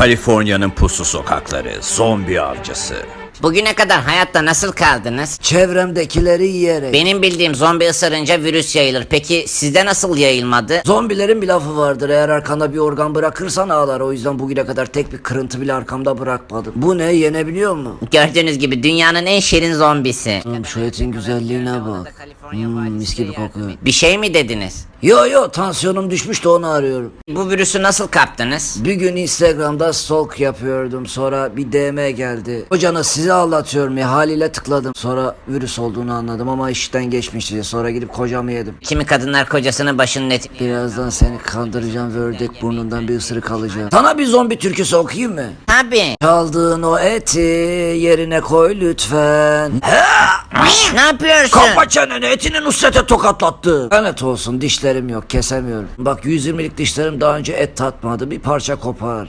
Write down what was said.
Kaliforniya'nın puslu sokakları, zombi avcısı. Bugüne kadar hayatta nasıl kaldınız? Çevremdekileri yiyerek. Benim bildiğim zombi ısırınca virüs yayılır. Peki sizde nasıl yayılmadı? Zombilerin bir lafı vardır. Eğer arkanda bir organ bırakırsan ağlar. O yüzden bugüne kadar tek bir kırıntı bile arkamda bırakmadım. Bu ne? Yenebiliyor mu? Gördüğünüz gibi dünyanın en şirin zombisi. Hmm, şu etin güzelliğine bak. Hmm, mis gibi kokuyor. Bir şey mi dediniz? Yo yo tansiyonum düşmüş de onu arıyorum. Bu virüsü nasıl kaptınız? Bir gün Instagram'da stalk yapıyordum. Sonra bir DM geldi. Hocana sizi anlatıyorum ya haliyle tıkladım. Sonra virüs olduğunu anladım ama işten geçmişti. Sonra gidip kocamı yedim. Kimi kadınlar kocasının başının eti... Birazdan seni kandıracağım ve ördek burnundan bir ısırık alacağım. Sana bir zombi türküsü okuyayım mı? Tabii. Çaldığın o eti yerine koy lütfen. Ne yapıyorsun? Kapa çeneni etini Nusret'e tokatlattı. Lanet olsun dişlerim yok kesemiyorum. Bak 120'lik dişlerim daha önce et tatmadı bir parça kopar.